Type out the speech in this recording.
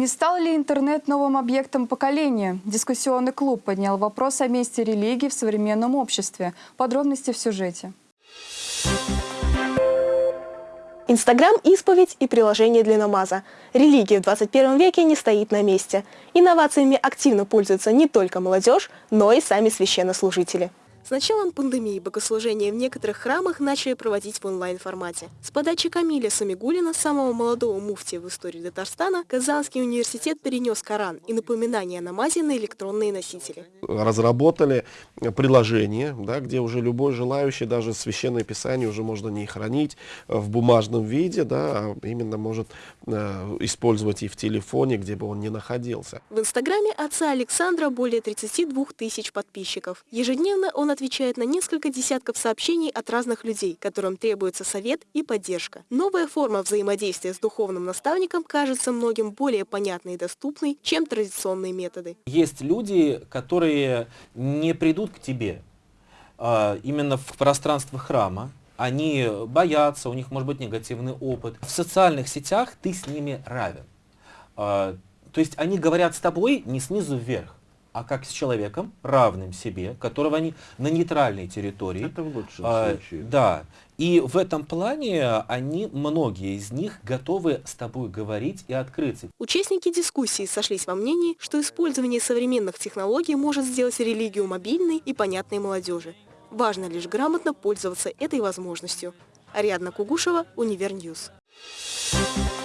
Не стал ли интернет новым объектом поколения? Дискуссионный клуб поднял вопрос о месте религии в современном обществе. Подробности в сюжете. Инстаграм – исповедь и приложение для намаза. Религия в 21 веке не стоит на месте. Инновациями активно пользуются не только молодежь, но и сами священнослужители. С началом пандемии богослужения в некоторых храмах начали проводить в онлайн-формате. С подачи Камиля Самигулина, самого молодого муфтия в истории Татарстана, Казанский университет перенес Коран и напоминание о намазе на электронные носители. Разработали приложение, да, где уже любой желающий, даже священное писание уже можно не хранить в бумажном виде, да, а именно может э, использовать и в телефоне, где бы он ни находился. В инстаграме отца Александра более 32 тысяч подписчиков. Ежедневно он отвечает на несколько десятков сообщений от разных людей, которым требуется совет и поддержка. Новая форма взаимодействия с духовным наставником кажется многим более понятной и доступной, чем традиционные методы. Есть люди, которые не придут к тебе а, именно в пространство храма, они боятся, у них может быть негативный опыт. В социальных сетях ты с ними равен. А, то есть они говорят с тобой не снизу вверх, а как с человеком, равным себе, которого они на нейтральной территории. Это в лучшем а, случае. Да. И в этом плане они, многие из них, готовы с тобой говорить и открыться. Участники дискуссии сошлись во мнении, что использование современных технологий может сделать религию мобильной и понятной молодежи. Важно лишь грамотно пользоваться этой возможностью. Ариадна Кугушева, Универ News. Thank